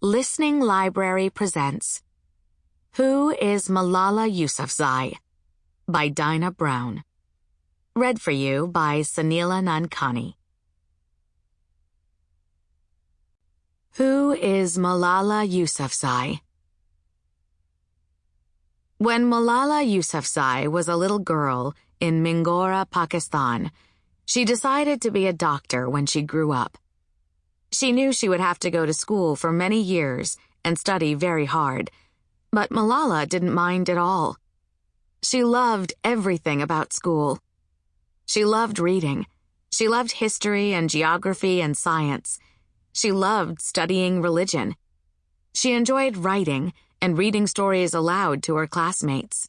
Listening Library presents Who is Malala Yousafzai? by Dinah Brown. Read for you by Soneela Nankani. Who is Malala Yousafzai? When Malala Yousafzai was a little girl in Mingora, Pakistan, she decided to be a doctor when she grew up. She knew she would have to go to school for many years and study very hard, but Malala didn't mind at all. She loved everything about school. She loved reading. She loved history and geography and science. She loved studying religion. She enjoyed writing and reading stories aloud to her classmates.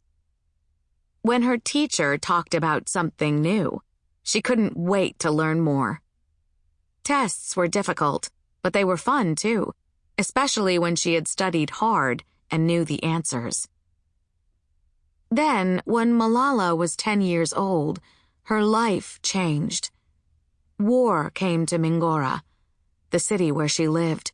When her teacher talked about something new, she couldn't wait to learn more. Tests were difficult, but they were fun too, especially when she had studied hard and knew the answers. Then, when Malala was 10 years old, her life changed. War came to Mingora, the city where she lived.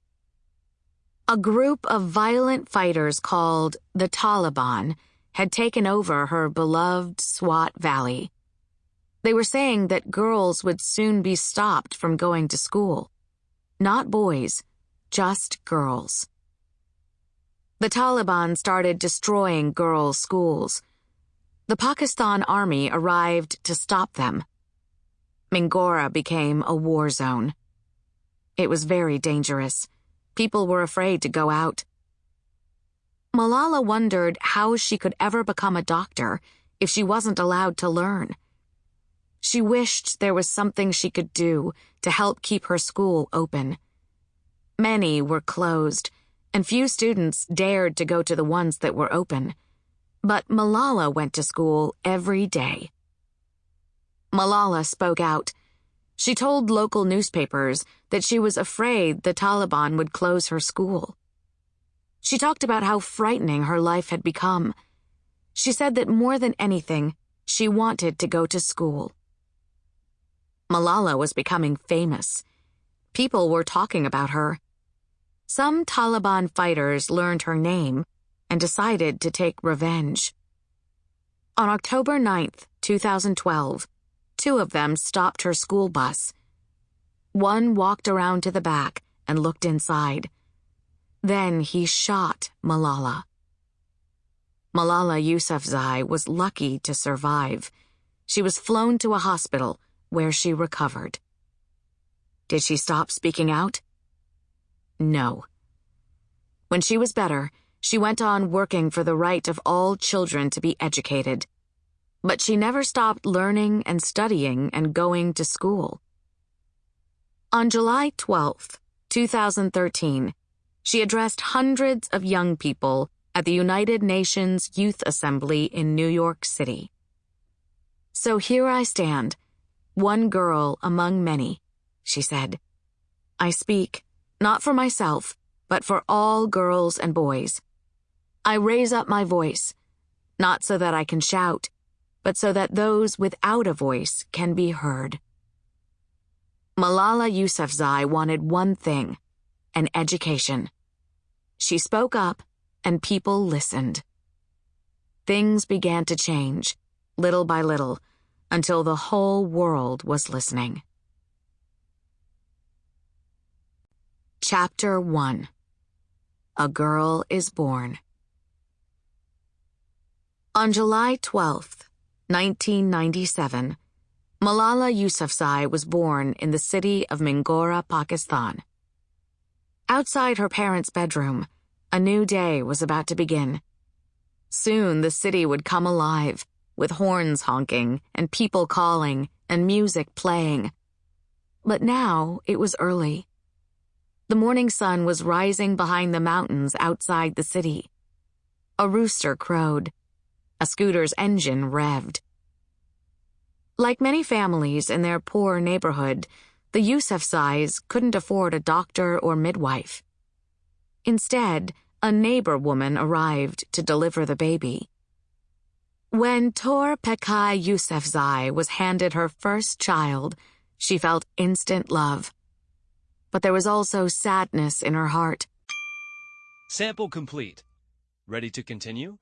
A group of violent fighters called the Taliban had taken over her beloved Swat Valley. They were saying that girls would soon be stopped from going to school. Not boys, just girls. The Taliban started destroying girls' schools. The Pakistan Army arrived to stop them. Mingora became a war zone. It was very dangerous. People were afraid to go out. Malala wondered how she could ever become a doctor if she wasn't allowed to learn. She wished there was something she could do to help keep her school open. Many were closed, and few students dared to go to the ones that were open. But Malala went to school every day. Malala spoke out. She told local newspapers that she was afraid the Taliban would close her school. She talked about how frightening her life had become. She said that more than anything, she wanted to go to school. Malala was becoming famous. People were talking about her. Some Taliban fighters learned her name and decided to take revenge. On October 9th, 2012, two of them stopped her school bus. One walked around to the back and looked inside. Then he shot Malala. Malala Yousafzai was lucky to survive. She was flown to a hospital where she recovered. Did she stop speaking out? No. When she was better, she went on working for the right of all children to be educated. But she never stopped learning and studying and going to school. On July 12, 2013, she addressed hundreds of young people at the United Nations Youth Assembly in New York City. So here I stand one girl among many, she said. I speak, not for myself, but for all girls and boys. I raise up my voice, not so that I can shout, but so that those without a voice can be heard. Malala Yousafzai wanted one thing, an education. She spoke up, and people listened. Things began to change, little by little, until the whole world was listening. Chapter 1 A Girl is Born. On July 12, 1997, Malala Yousafzai was born in the city of Mingora, Pakistan. Outside her parents' bedroom, a new day was about to begin. Soon the city would come alive with horns honking and people calling and music playing. But now it was early. The morning sun was rising behind the mountains outside the city. A rooster crowed. A scooter's engine revved. Like many families in their poor neighborhood, the Yousafzais couldn't afford a doctor or midwife. Instead, a neighbor woman arrived to deliver the baby. When Tor Pekai Yousafzai was handed her first child, she felt instant love. But there was also sadness in her heart. Sample complete. Ready to continue?